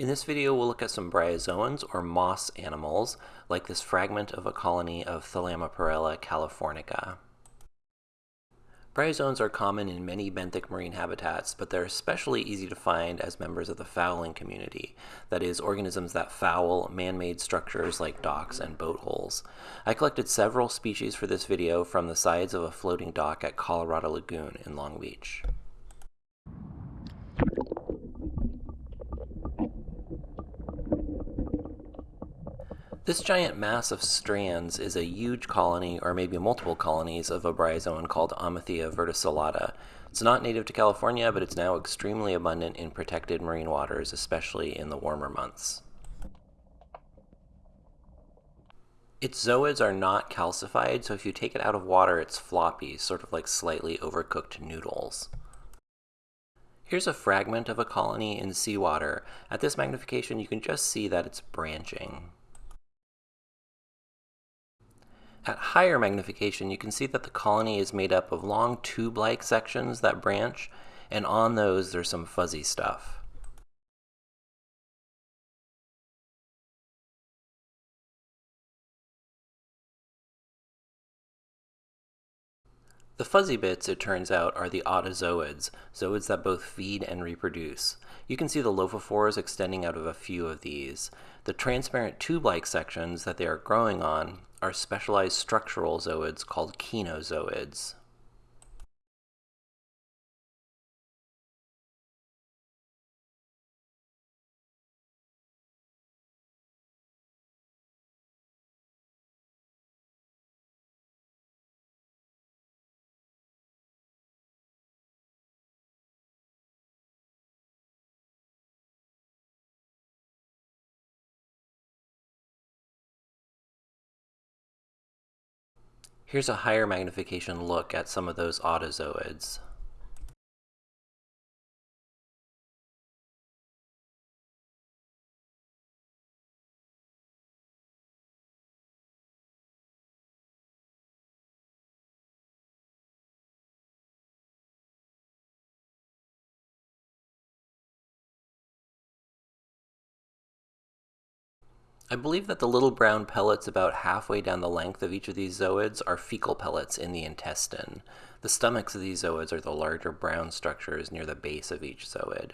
In this video, we'll look at some bryozoans, or moss animals, like this fragment of a colony of Thalamoporella californica. Bryozoans are common in many benthic marine habitats, but they're especially easy to find as members of the fouling community, that is, organisms that foul man-made structures like docks and boat holes. I collected several species for this video from the sides of a floating dock at Colorado Lagoon in Long Beach. This giant mass of strands is a huge colony, or maybe multiple colonies, of a bryozoan called Amathia verticillata. It's not native to California, but it's now extremely abundant in protected marine waters, especially in the warmer months. Its zooids are not calcified, so if you take it out of water, it's floppy, sort of like slightly overcooked noodles. Here's a fragment of a colony in seawater. At this magnification, you can just see that it's branching. At higher magnification, you can see that the colony is made up of long tube-like sections that branch, and on those there's some fuzzy stuff. The fuzzy bits, it turns out, are the autozooids, zooids that both feed and reproduce. You can see the lophophores extending out of a few of these. The transparent tube-like sections that they are growing on are specialized structural zooids called kenozooids. Here's a higher magnification look at some of those autozooids. I believe that the little brown pellets about halfway down the length of each of these zooids are fecal pellets in the intestine. The stomachs of these zooids are the larger brown structures near the base of each zooid.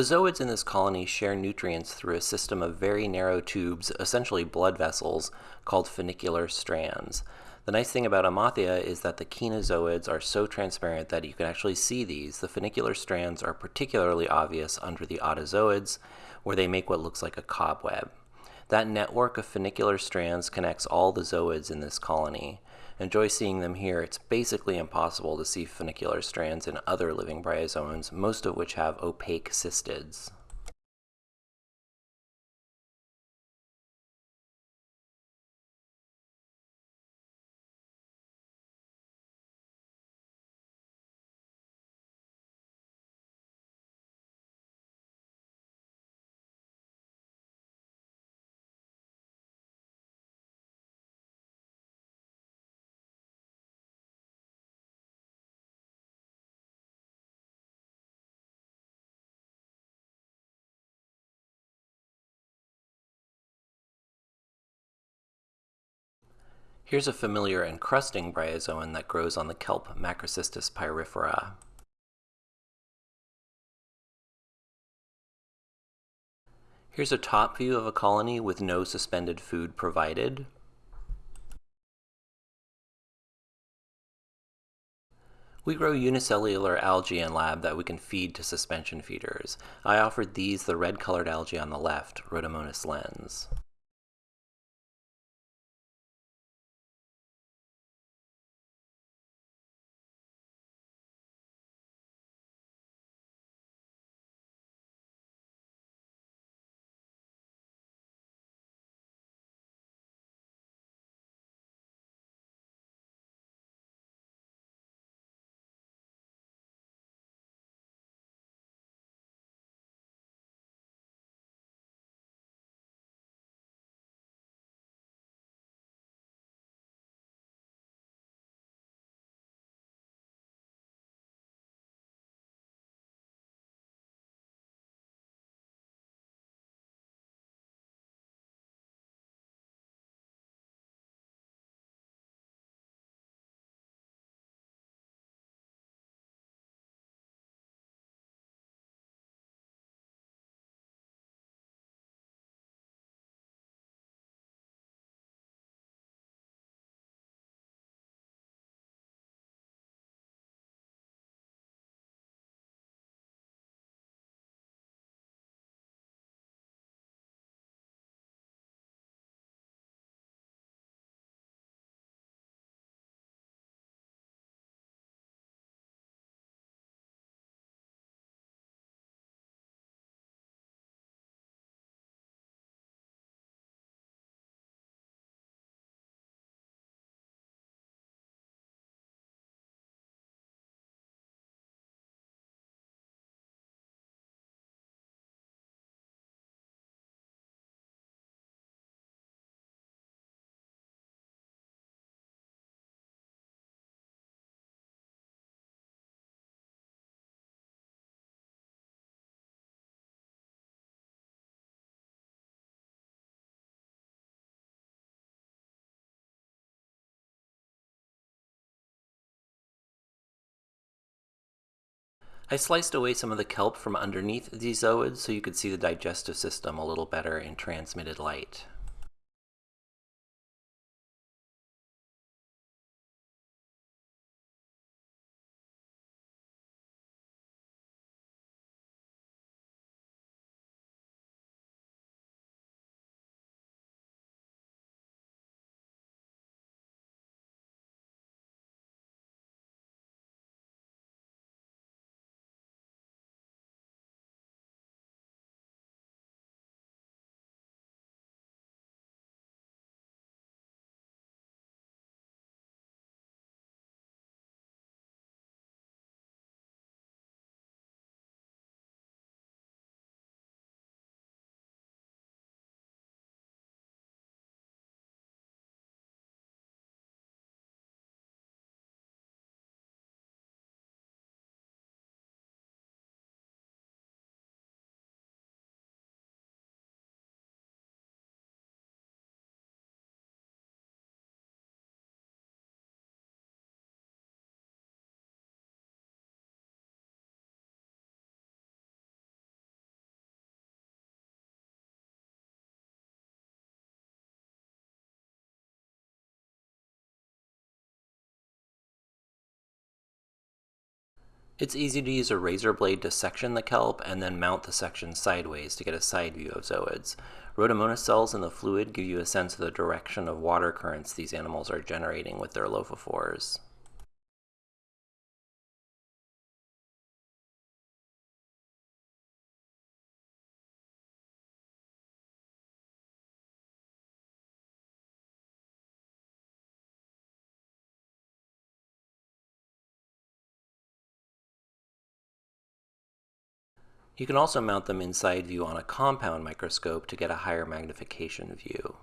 The zooids in this colony share nutrients through a system of very narrow tubes, essentially blood vessels, called funicular strands. The nice thing about Amathia is that the kenozooids are so transparent that you can actually see these. The funicular strands are particularly obvious under the autozooids, where they make what looks like a cobweb. That network of funicular strands connects all the zooids in this colony. Enjoy seeing them here. It's basically impossible to see funicular strands in other living bryozoans, most of which have opaque cystids. Here's a familiar encrusting bryozoan that grows on the kelp Macrocystis pyrifera. Here's a top view of a colony with no suspended food provided. We grow unicellular algae in lab that we can feed to suspension feeders. I offered these the red-colored algae on the left, Rhodomonas lens. I sliced away some of the kelp from underneath these zooids so you could see the digestive system a little better in transmitted light. It's easy to use a razor blade to section the kelp and then mount the section sideways to get a side view of zooids. Rhodomonas cells in the fluid give you a sense of the direction of water currents these animals are generating with their lophophores. You can also mount them inside view on a compound microscope to get a higher magnification view.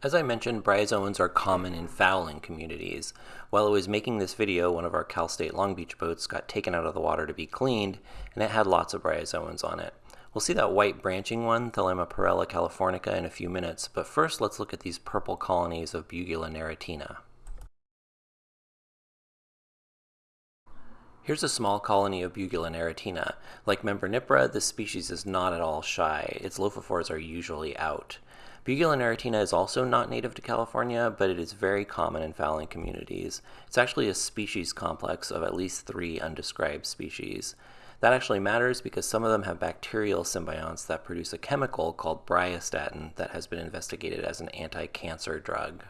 As I mentioned, bryozoans are common in fouling communities. While I was making this video, one of our Cal State Long Beach boats got taken out of the water to be cleaned, and it had lots of bryozoans on it. We'll see that white branching one, Thelema californica, in a few minutes, but first let's look at these purple colonies of Bugula neritina. Here's a small colony of Bugula neritina. Like Membranipora, this species is not at all shy. Its lophophores are usually out. Bugula neritina is also not native to California, but it is very common in fouling communities. It's actually a species complex of at least three undescribed species. That actually matters because some of them have bacterial symbionts that produce a chemical called bryostatin that has been investigated as an anti-cancer drug.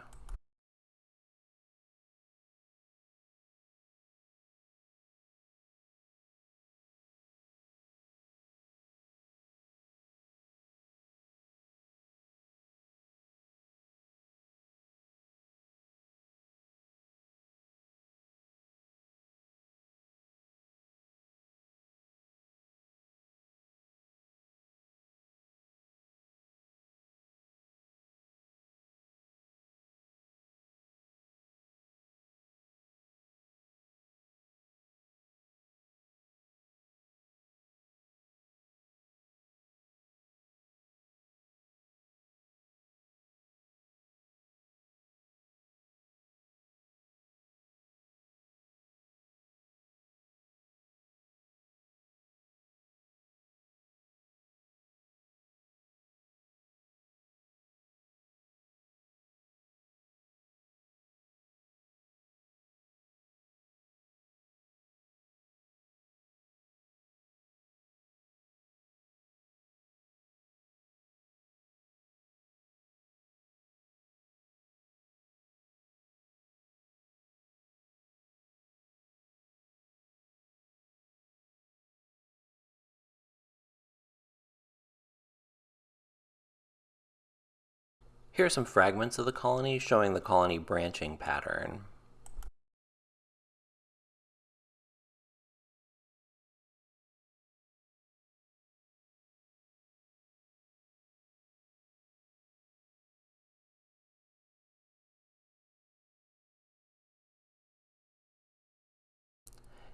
Here are some fragments of the colony showing the colony branching pattern.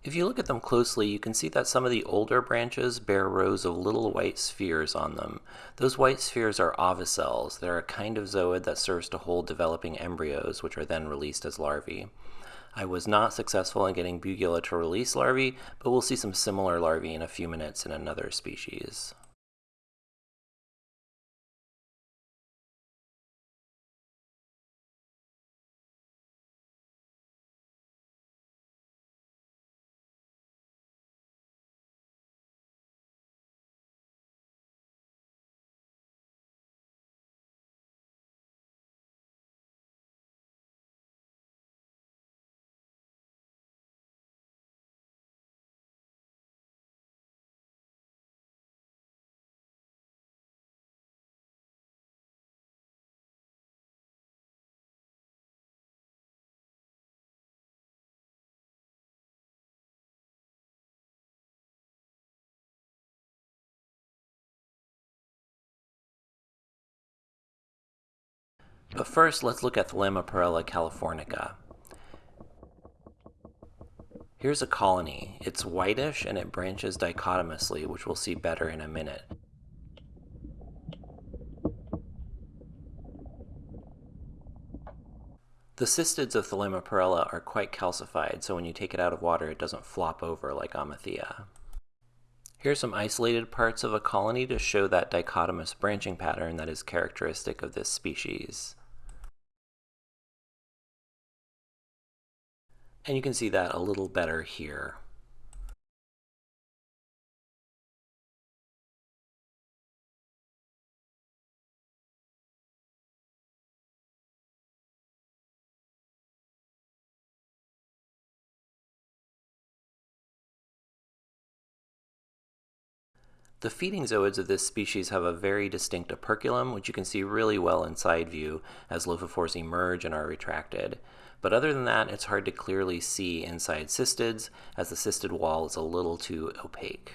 If you look at them closely, you can see that some of the older branches bear rows of little white spheres on them. Those white spheres are ovicells. They're a kind of zooid that serves to hold developing embryos, which are then released as larvae. I was not successful in getting Bugula to release larvae, but we'll see some similar larvae in a few minutes in another species. But first, let's look at Thelema californica. Here's a colony. It's whitish and it branches dichotomously, which we'll see better in a minute. The cystids of Thalamoporella are quite calcified, so when you take it out of water, it doesn't flop over like Amathia. Here's some isolated parts of a colony to show that dichotomous branching pattern that is characteristic of this species. And you can see that a little better here. The feeding zooids of this species have a very distinct operculum, which you can see really well in side view as lophophores emerge and are retracted. But other than that, it's hard to clearly see inside cystids, as the cystid wall is a little too opaque.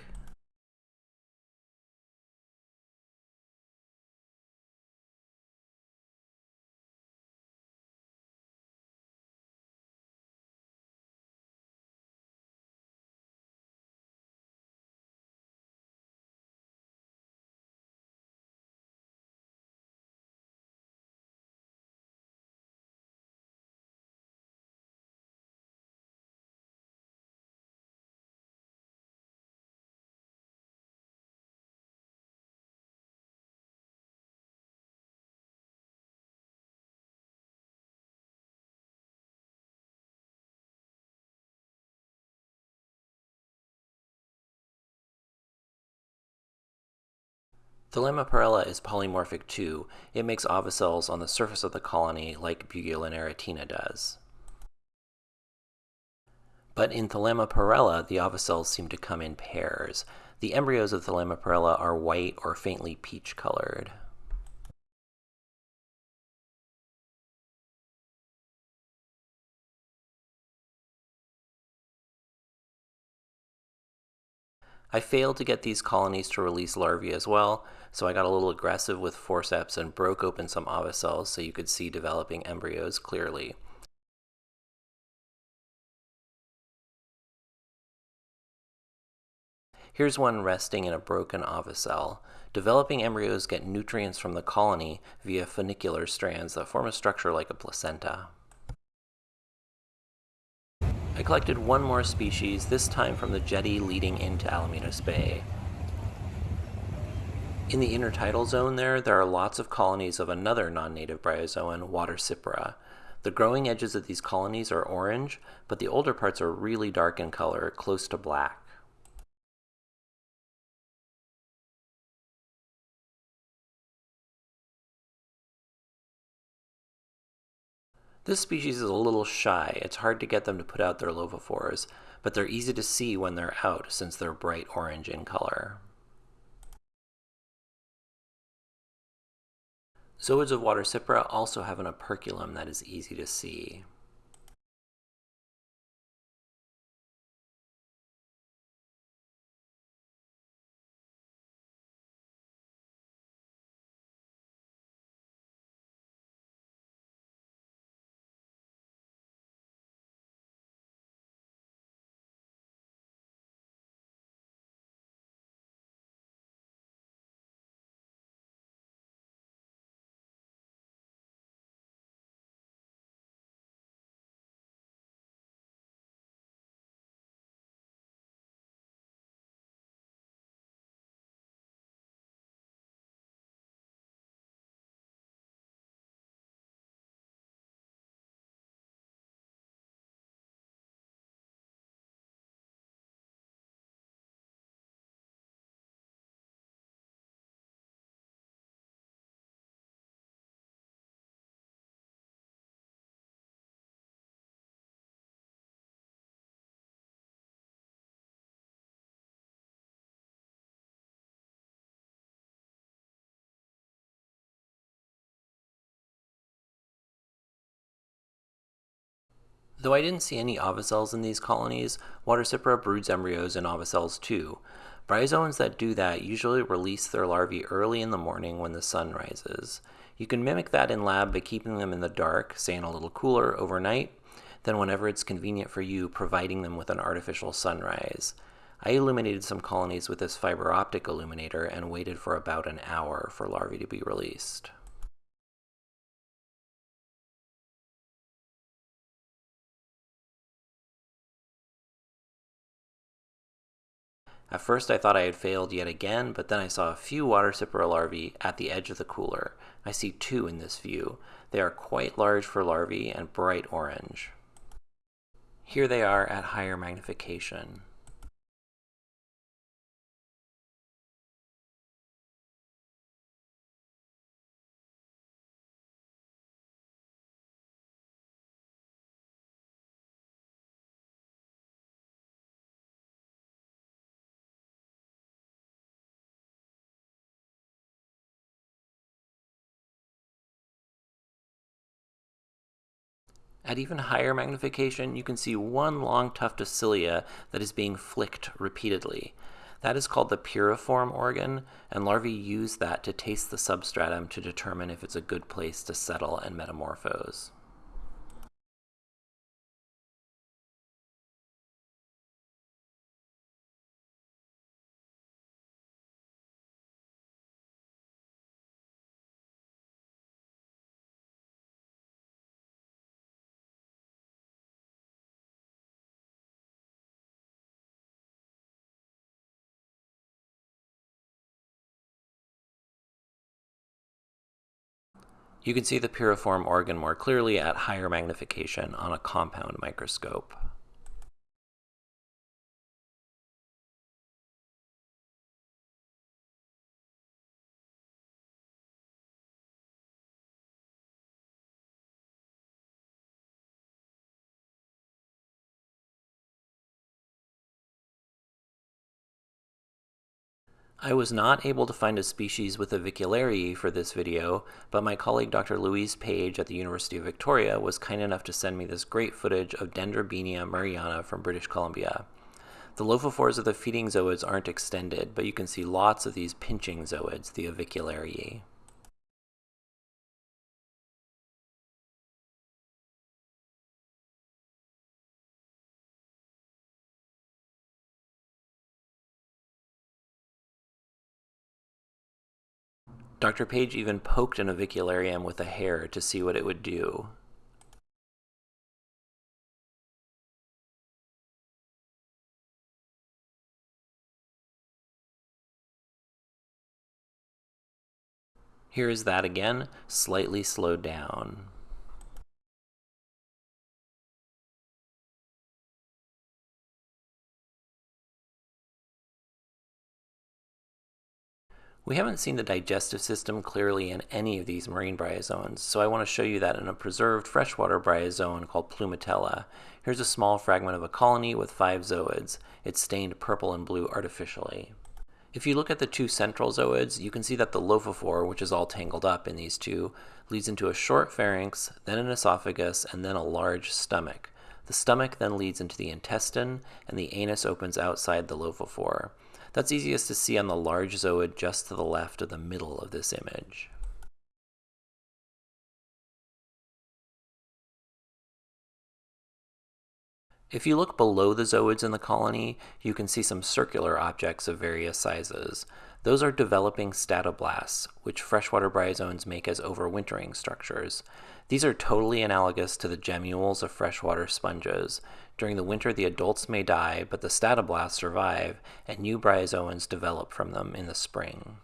Thalamoporella is polymorphic too. It makes ovicells on the surface of the colony like Bugula does. But in Thalamoporella, the ovicells seem to come in pairs. The embryos of Thalamoporella are white or faintly peach colored. I failed to get these colonies to release larvae as well, so I got a little aggressive with forceps and broke open some ovicells so you could see developing embryos clearly. Here's one resting in a broken ovicell. Developing embryos get nutrients from the colony via funicular strands that form a structure like a placenta. I collected one more species, this time from the jetty leading into Alamitos Bay. In the intertidal zone there, there are lots of colonies of another non-native bryozoan, Watersipora. The growing edges of these colonies are orange, but the older parts are really dark in color, close to black. This species is a little shy. It's hard to get them to put out their lophophores, but they're easy to see when they're out since they're bright orange in color. Zooids of water Watersipora also have an operculum that is easy to see. Though I didn't see any ovicells in these colonies, Watersipora broods embryos in ovicells too. Bryozoans that do that usually release their larvae early in the morning when the sun rises. You can mimic that in lab by keeping them in the dark, say in a little cooler, overnight, then whenever it's convenient for you, providing them with an artificial sunrise. I illuminated some colonies with this fiber optic illuminator and waited for about an hour for larvae to be released. At first I thought I had failed yet again, but then I saw a few Watersipora larvae at the edge of the cooler. I see two in this view. They are quite large for larvae and bright orange. Here they are at higher magnification. At even higher magnification, you can see one long tuft of cilia that is being flicked repeatedly. That is called the piriform organ, and larvae use that to taste the substratum to determine if it's a good place to settle and metamorphose. You can see the piriform organ more clearly at higher magnification on a compound microscope. I was not able to find a species with avicularia for this video, but my colleague Dr. Louise Page at the University of Victoria was kind enough to send me this great footage of Dendrobeania murrayana from British Columbia. The lophophores of the feeding zooids aren't extended, but you can see lots of these pinching zooids, the aviculariae. Dr. Page even poked an avicularium with a hair to see what it would do. Here is that again, slightly slowed down. We haven't seen the digestive system clearly in any of these marine bryozoans, so I want to show you that in a preserved freshwater bryozoan called Plumatella. Here's a small fragment of a colony with five zooids. It's stained purple and blue artificially. If you look at the two central zooids, you can see that the lophophore, which is all tangled up in these two, leads into a short pharynx, then an esophagus, and then a large stomach. The stomach then leads into the intestine, and the anus opens outside the lophophore. That's easiest to see on the large zooid just to the left of the middle of this image. If you look below the zooids in the colony, you can see some circular objects of various sizes. Those are developing statoblasts, which freshwater bryozoans make as overwintering structures. These are totally analogous to the gemmules of freshwater sponges. During the winter, the adults may die, but the statoblasts survive, and new bryozoans develop from them in the spring.